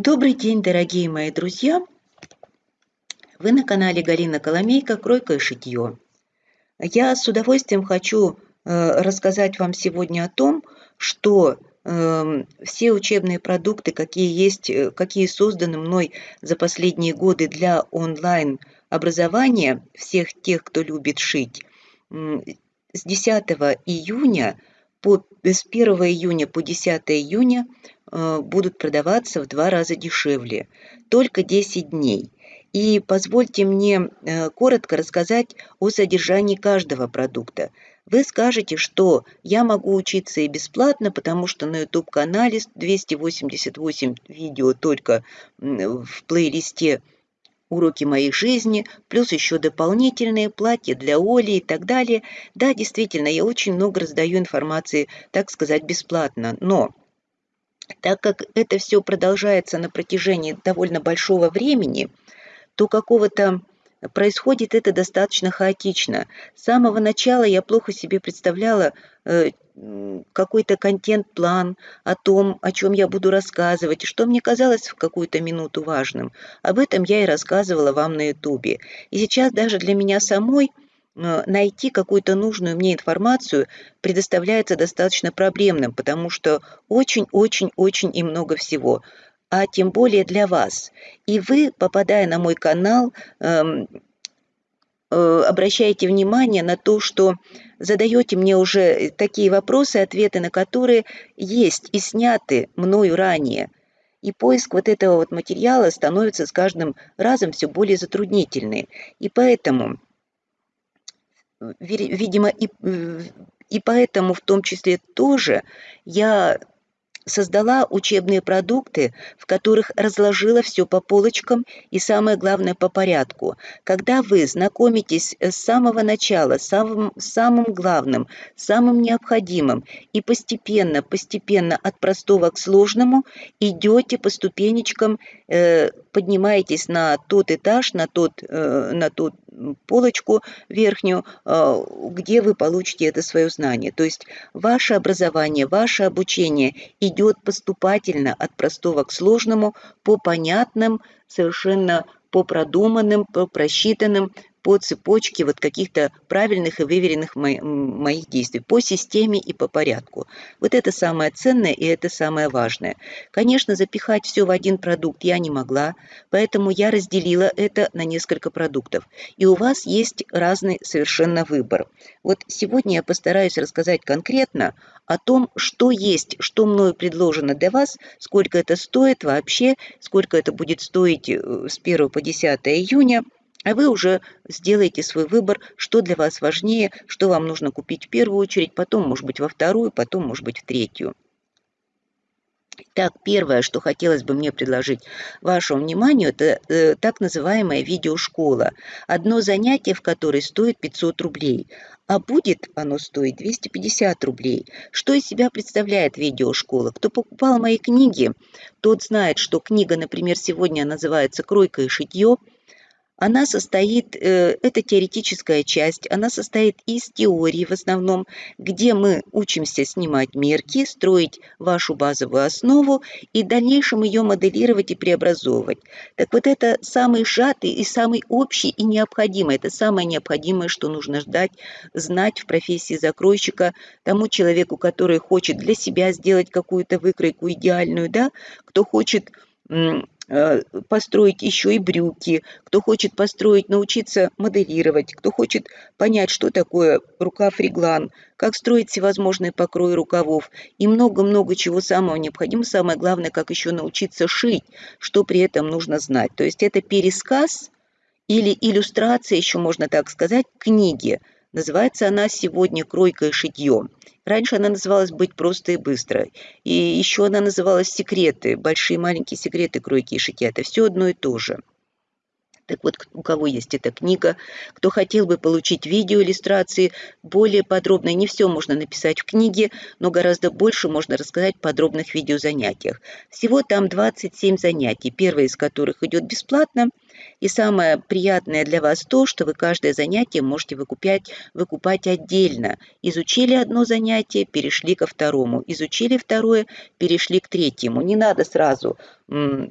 Добрый день, дорогие мои друзья! Вы на канале Галина Коломейка «Кройка и шитье». Я с удовольствием хочу э, рассказать вам сегодня о том, что э, все учебные продукты, какие есть, э, какие созданы мной за последние годы для онлайн образования всех тех, кто любит шить, с 10 июня по, с 1 июня по 10 июня будут продаваться в два раза дешевле. Только 10 дней. И позвольте мне э, коротко рассказать о содержании каждого продукта. Вы скажете, что я могу учиться и бесплатно, потому что на YouTube-канале 288 видео только в плейлисте уроки моей жизни, плюс еще дополнительные платья для Оли и так далее. Да, действительно, я очень много раздаю информации, так сказать, бесплатно, но так как это все продолжается на протяжении довольно большого времени, то какого-то происходит это достаточно хаотично. С самого начала я плохо себе представляла э, какой-то контент-план о том, о чем я буду рассказывать, что мне казалось в какую-то минуту важным. Об этом я и рассказывала вам на ютубе. И сейчас даже для меня самой – найти какую-то нужную мне информацию предоставляется достаточно проблемным, потому что очень-очень-очень и много всего, а тем более для вас. И вы, попадая на мой канал, эм, э, обращаете внимание на то, что задаете мне уже такие вопросы, ответы на которые есть и сняты мною ранее. И поиск вот этого вот материала становится с каждым разом все более затруднительный. И поэтому видимо, и, и поэтому в том числе тоже я создала учебные продукты, в которых разложила все по полочкам и самое главное по порядку. Когда вы знакомитесь с самого начала, самым, самым главным, самым необходимым и постепенно, постепенно от простого к сложному идете по ступенечкам, э, поднимаетесь на тот этаж, на тот, э, на тот полочку верхнюю, э, где вы получите это свое знание. То есть ваше образование, ваше обучение идет поступательно от простого к сложному по понятным, совершенно по продуманным, по просчитанным по цепочке вот каких-то правильных и выверенных моих действий, по системе и по порядку. Вот это самое ценное и это самое важное. Конечно, запихать все в один продукт я не могла, поэтому я разделила это на несколько продуктов. И у вас есть разный совершенно выбор. Вот сегодня я постараюсь рассказать конкретно о том, что есть, что мною предложено для вас, сколько это стоит вообще, сколько это будет стоить э, с 1 по 10 июня – а вы уже сделаете свой выбор, что для вас важнее, что вам нужно купить в первую очередь, потом, может быть, во вторую, потом, может быть, в третью. Так, первое, что хотелось бы мне предложить вашему вниманию, это э, так называемая видеошкола. Одно занятие, в которой стоит 500 рублей, а будет оно стоить 250 рублей. Что из себя представляет видеошкола? Кто покупал мои книги, тот знает, что книга, например, сегодня называется «Кройка и шитье», она состоит, э, это теоретическая часть, она состоит из теории в основном, где мы учимся снимать мерки, строить вашу базовую основу и в дальнейшем ее моделировать и преобразовывать. Так вот это самый сжатый и самый общий и необходимый, это самое необходимое, что нужно ждать, знать в профессии закройщика тому человеку, который хочет для себя сделать какую-то выкройку идеальную, да, кто хочет построить еще и брюки, кто хочет построить, научиться моделировать, кто хочет понять, что такое рукав-реглан, как строить всевозможные покрои рукавов и много-много чего самого необходимого. Самое главное, как еще научиться шить, что при этом нужно знать. То есть это пересказ или иллюстрация, еще можно так сказать, книги. Называется она сегодня «Кройка и шитье». Раньше она называлась «Быть просто и быстро». И еще она называлась «Секреты», «Большие и маленькие секреты кройки и шитья». Это все одно и то же. Так вот, у кого есть эта книга, кто хотел бы получить видеоиллюстрации более подробные, не все можно написать в книге, но гораздо больше можно рассказать в подробных видеозанятиях. Всего там 27 занятий, первое из которых идет бесплатно, И самое приятное для вас то, что вы каждое занятие можете выкупать, выкупать отдельно. Изучили одно занятие, перешли ко второму. Изучили второе, перешли к третьему. Не надо сразу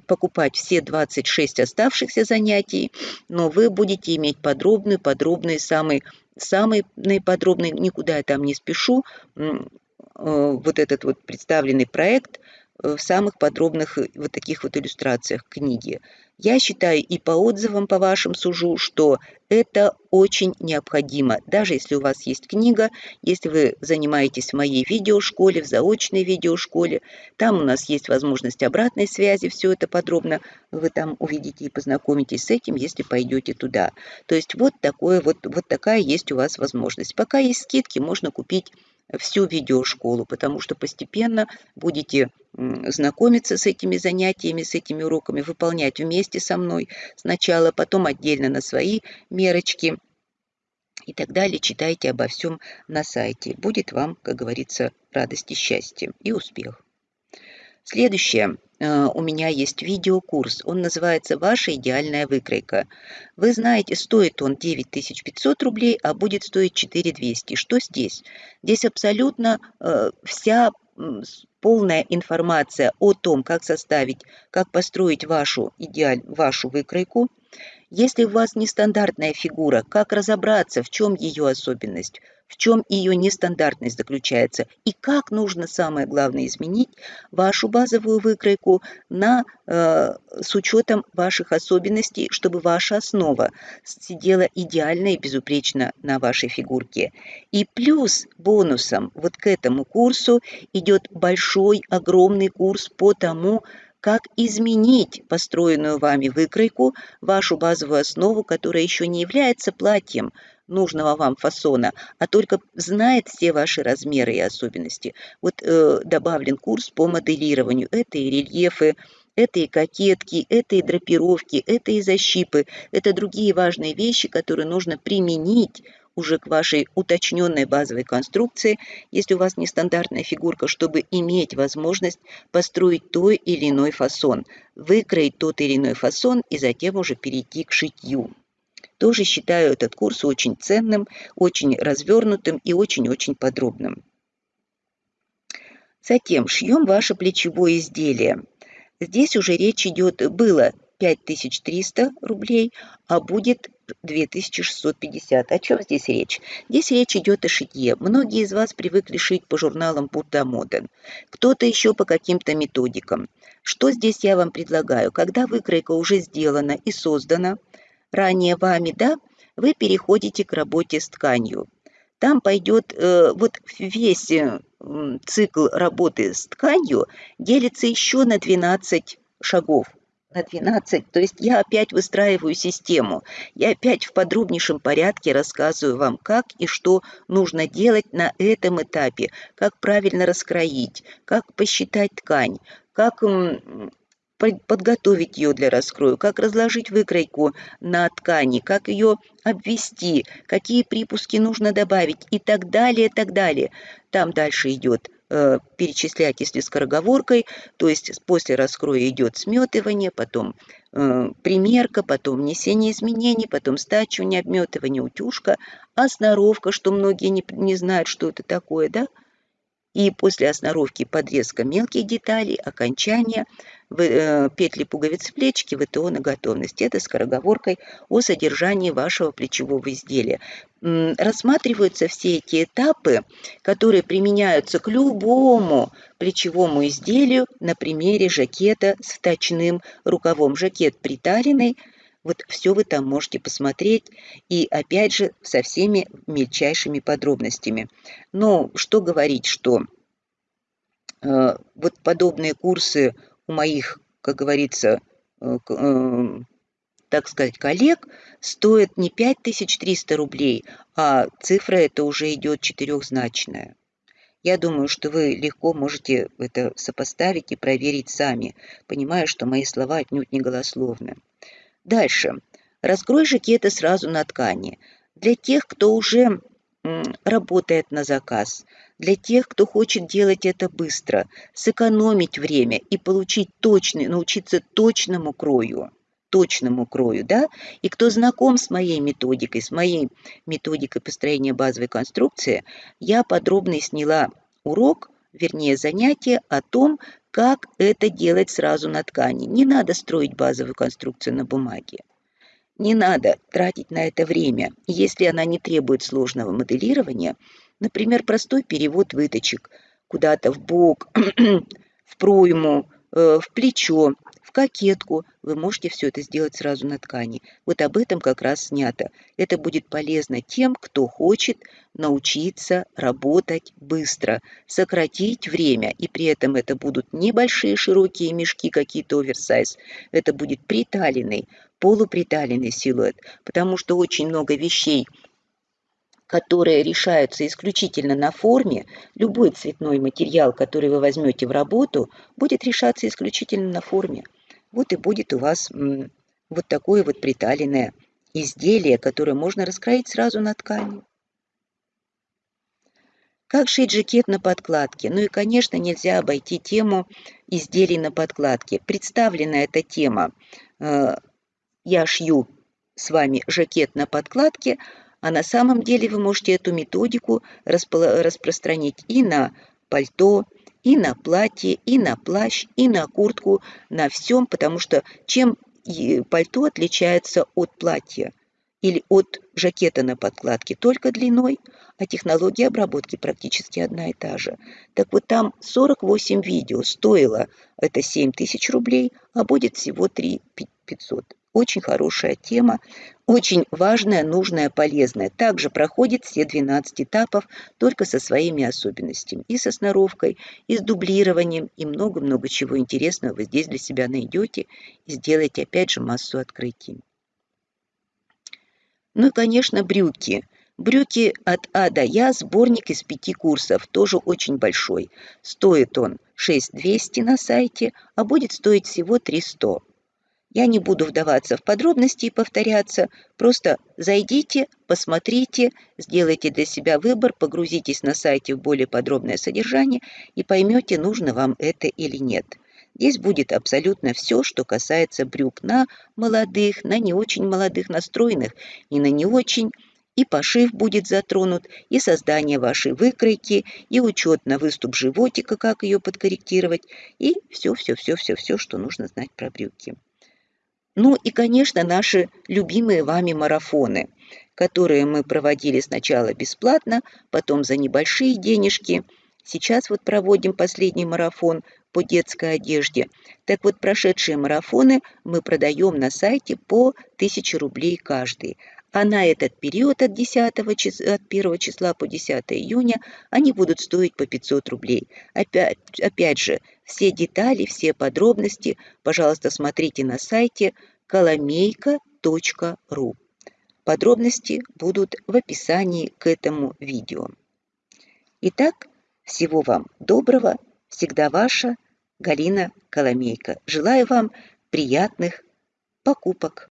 покупать все 26 оставшихся занятий, но вы будете иметь подробный, подробный, самый, самый наиподробный, никуда я там не спешу, э, вот этот вот представленный проект в самых подробных э, вот таких вот иллюстрациях книги. Я считаю и по отзывам по вашим сужу, что это очень необходимо. Даже если у вас есть книга, если вы занимаетесь в моей видеошколе, в заочной видеошколе, там у нас есть возможность обратной связи, все это подробно вы там увидите и познакомитесь с этим, если пойдете туда. То есть вот, такое, вот, вот такая есть у вас возможность. Пока есть скидки, можно купить всю видеошколу, потому что постепенно будете знакомиться с этими занятиями, с этими уроками, выполнять вместе со мной сначала, потом отдельно на свои мерочки и так далее. Читайте обо всем на сайте. Будет вам, как говорится, радость и счастье и успех. Следующее. Э, у меня есть видеокурс. Он называется «Ваша идеальная выкройка». Вы знаете, стоит он 9500 рублей, а будет стоить 4200. Что здесь? Здесь абсолютно э, вся полная информация о том, как составить, как построить вашу идеаль, вашу выкройку. Если у вас нестандартная фигура, как разобраться, в чем ее особенность – в чем ее нестандартность заключается и как нужно, самое главное, изменить вашу базовую выкройку на, э, с учетом ваших особенностей, чтобы ваша основа сидела идеально и безупречно на вашей фигурке. И плюс бонусом вот к этому курсу идет большой, огромный курс по тому, как изменить построенную вами выкройку, вашу базовую основу, которая еще не является платьем, нужного вам фасона, а только знает все ваши размеры и особенности. Вот э, добавлен курс по моделированию. Это и рельефы, это и кокетки, это и драпировки, это и защипы, это другие важные вещи, которые нужно применить уже к вашей уточненной базовой конструкции, если у вас нестандартная фигурка, чтобы иметь возможность построить той или иной фасон, выкроить тот или иной фасон и затем уже перейти к шитью. Тоже считаю этот курс очень ценным, очень развернутым и очень-очень подробным. Затем шьем ваше плечевое изделие. Здесь уже речь идет, было 5300 рублей, а будет 2650. О чем здесь речь? Здесь речь идет о шитье. Многие из вас привыкли шить по журналам Будда Моден, кто-то еще по каким-то методикам. Что здесь я вам предлагаю? Когда выкройка уже сделана и создана, ранее вами, да, вы переходите к работе с тканью. Там пойдет э, вот весь э, цикл работы с тканью делится еще на 12 шагов. На 12, то есть я опять выстраиваю систему, я опять в подробнейшем порядке рассказываю вам, как и что нужно делать на этом этапе, как правильно раскроить, как посчитать ткань, как подготовить ее для раскрою, как разложить выкройку на ткани, как ее обвести, какие припуски нужно добавить и так далее, так далее. Там дальше идет э, перечислять, если скороговоркой, то есть после раскроя идет сметывание, потом э, примерка, потом внесение изменений, потом стачивание, обметывание, утюжка, а сноровка, что многие не, не знают, что это такое, да? И после осноровки подрезка мелких деталей, окончания – Э, петли пуговиц плечики ВТО на готовность. Это скороговоркой о содержании вашего плечевого изделия. Рассматриваются все эти этапы, которые применяются к любому плечевому изделию на примере жакета с вточным рукавом. Жакет приталенный, вот все вы там можете посмотреть, и опять же со всеми мельчайшими подробностями. Но что говорить, что э, вот подобные курсы у моих, как говорится, э, э, так сказать, коллег стоит не 5300 рублей, а цифра это уже идет четырехзначная. Я думаю, что вы легко можете это сопоставить и проверить сами, понимая, что мои слова отнюдь не голословны. Дальше. Раскрой жакеты сразу на ткани. Для тех, кто уже работает на заказ, для тех, кто хочет делать это быстро, сэкономить время и получить точный, научиться точному крою. точному крою, да, и кто знаком с моей методикой, с моей методикой построения базовой конструкции, я подробно сняла урок, вернее занятие о том, как это делать сразу на ткани. Не надо строить базовую конструкцию на бумаге. Не надо тратить на это время, если она не требует сложного моделирования, например, простой перевод выточек куда-то в бок, в пройму, э, в плечо, кокетку. Вы можете все это сделать сразу на ткани. Вот об этом как раз снято. Это будет полезно тем, кто хочет научиться работать быстро, сократить время, и при этом это будут небольшие широкие мешки, какие-то оверсайз. Это будет приталенный, полуприталенный силуэт, потому что очень много вещей – которые решаются исключительно на форме, любой цветной материал, который вы возьмете в работу, будет решаться исключительно на форме. Вот и будет у вас вот такое вот приталенное изделие, которое можно раскроить сразу на ткани. Как шить жакет на подкладке? Ну и, конечно, нельзя обойти тему изделий на подкладке. Представлена эта тема э, «Я шью с вами жакет на подкладке», а на самом деле вы можете эту методику распространить и на пальто, и на платье, и на плащ, и на куртку, на всем, потому что чем пальто отличается от платья или от жакета на подкладке только длиной, а технология обработки практически одна и та же. Так вот там 48 видео стоило это 7 тысяч рублей, а будет всего 3 500. Очень хорошая тема, очень важная, нужная, полезная. Также проходит все 12 этапов, только со своими особенностями. И со сноровкой, и с дублированием, и много-много чего интересного вы здесь для себя найдете и сделаете опять же массу открытий. Ну и, конечно, брюки. Брюки от А до Я, сборник из пяти курсов, тоже очень большой. Стоит он 6200 на сайте, а будет стоить всего 300. Я не буду вдаваться в подробности и повторяться, просто зайдите, посмотрите, сделайте для себя выбор, погрузитесь на сайте в более подробное содержание и поймете, нужно вам это или нет. Здесь будет абсолютно все, что касается брюк на молодых, на не очень молодых настроенных и на не очень. И пошив будет затронут, и создание вашей выкройки, и учет на выступ животика, как ее подкорректировать, и все-все-все-все-все, что нужно знать про брюки. Ну и, конечно, наши любимые вами марафоны, которые мы проводили сначала бесплатно, потом за небольшие денежки. Сейчас вот проводим последний марафон по детской одежде. Так вот, прошедшие марафоны мы продаем на сайте по 1000 рублей каждый а на этот период от, 10 числа, от 1 числа по 10 июня они будут стоить по 500 рублей. Опять, опять же, все детали, все подробности, пожалуйста, смотрите на сайте коломейка.ру. Подробности будут в описании к этому видео. Итак, всего вам доброго, всегда ваша Галина Коломейка. Желаю вам приятных покупок.